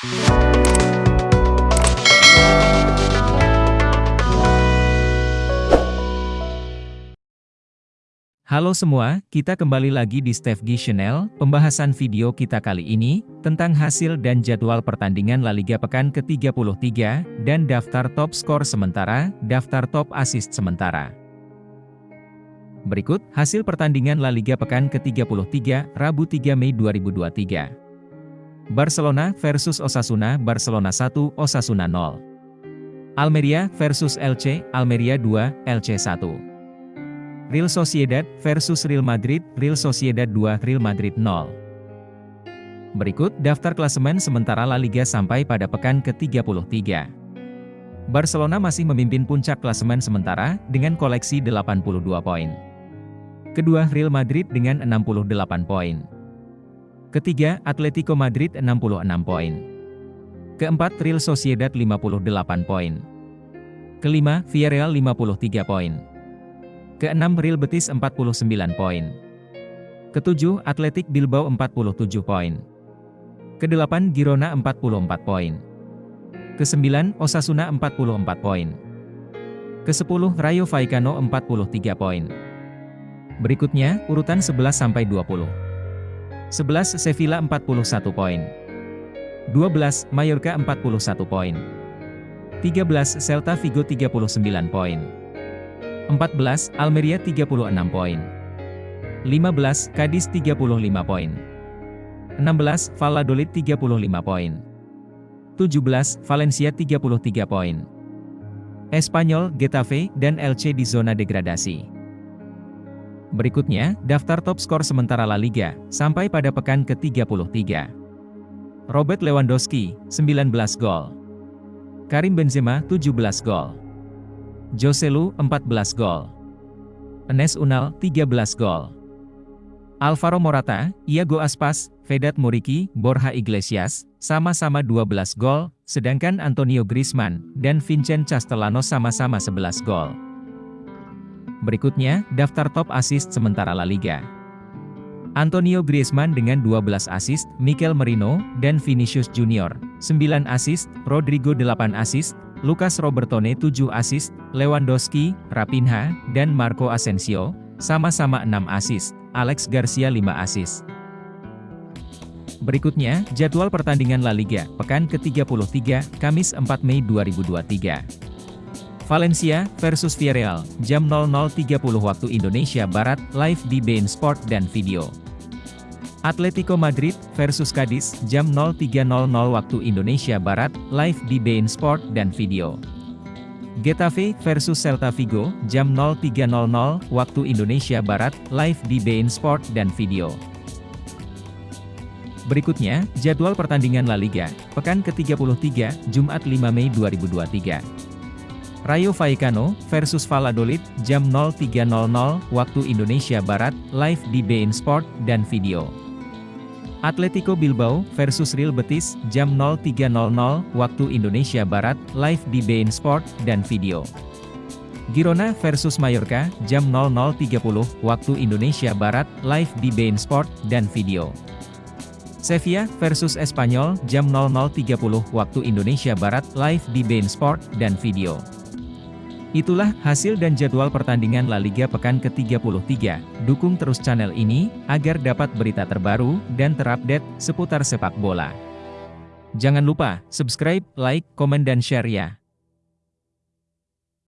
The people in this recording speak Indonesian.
Halo semua, kita kembali lagi di Stefgi Channel. Pembahasan video kita kali ini, tentang hasil dan jadwal pertandingan La Liga pekan ke-33, dan daftar top skor sementara, daftar top assist sementara. Berikut, hasil pertandingan La Liga pekan ke-33, Rabu 3 Mei 2023. Barcelona versus Osasuna, Barcelona 1, Osasuna 0. Almeria versus Elche, Almeria 2, Elche 1. Real Sociedad versus Real Madrid, Real Sociedad 2, Real Madrid 0. Berikut daftar klasemen sementara La Liga sampai pada pekan ke-33. Barcelona masih memimpin puncak klasemen sementara dengan koleksi 82 poin. Kedua Real Madrid dengan 68 poin. Ketiga Atletico Madrid 66 poin. Keempat Real Sociedad 58 poin. Kelima Villarreal 53 poin. Keenam Real Betis 49 poin. Ketujuh Atletik Bilbao 47 poin. Kedelapan Girona 44 poin. Kesembilan Osasuna 44 poin. Kesepuluh Rayo Vallecano 43 poin. Berikutnya, urutan 11 sampai 20. 11 Sevilla 41 poin. 12 Mallorca 41 poin. 13 Celta Vigo 39 poin. 14, Almeria 36 poin. 15, Cadiz 35 poin. 16, Valladolid 35 poin. 17, Valencia 33 poin. Espanyol, Getafe, dan Elche di zona degradasi. Berikutnya, daftar top skor sementara La Liga, sampai pada pekan ke-33. Robert Lewandowski, 19 gol. Karim Benzema, 17 gol. Joselu 14 gol. Enes Unal 13 gol. Alvaro Morata, Iago Aspas, Vedat Muriki, Borja Iglesias, sama-sama 12 gol, sedangkan Antonio Griezmann dan Vincent Castellano sama-sama 11 gol. Berikutnya, daftar top assist sementara La Liga. Antonio Griezmann dengan 12 assist, Mikel Merino, dan Vinicius Junior, 9 assist, Rodrigo 8 assist, Lucas Robertone 7 assist, Lewandowski, Rapinha, dan Marco Asensio, sama-sama 6 assist, Alex Garcia 5 assist. Berikutnya, jadwal pertandingan La Liga, pekan ke-33, Kamis 4 Mei 2023. Valencia versus Villarreal, jam 00.30 waktu Indonesia Barat, live di beIN Sport dan Video. Atletico Madrid versus Cadiz jam 03.00 waktu Indonesia Barat, live di beIN Sport dan Video. Getafe versus Celta Vigo jam 03.00 waktu Indonesia Barat, live di beIN Sport dan Video. Berikutnya, jadwal pertandingan La Liga, pekan ke-33, Jumat 5 Mei 2023. Rayo Vallecano versus Valladolid jam 03.00 waktu Indonesia Barat, live di beIN Sport dan Video. Atletico Bilbao versus Real Betis, jam 03.00 waktu Indonesia Barat, live di beIN Sport dan Video. Girona versus Mallorca, jam 00.30 waktu Indonesia Barat, live di beIN Sport dan Video. Sevilla versus Espanyol, jam 00.30 waktu Indonesia Barat, live di beIN Sport dan Video. Itulah hasil dan jadwal pertandingan La Liga pekan ke-33. Dukung terus channel ini, agar dapat berita terbaru, dan terupdate, seputar sepak bola. Jangan lupa, subscribe, like, komen dan share ya.